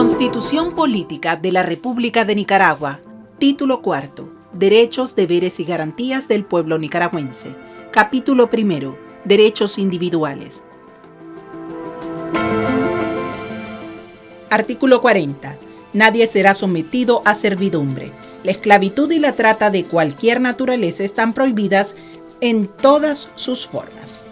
Constitución Política de la República de Nicaragua. Título cuarto. Derechos, deberes y garantías del pueblo nicaragüense. Capítulo primero. Derechos individuales. Artículo 40 Nadie será sometido a servidumbre. La esclavitud y la trata de cualquier naturaleza están prohibidas en todas sus formas.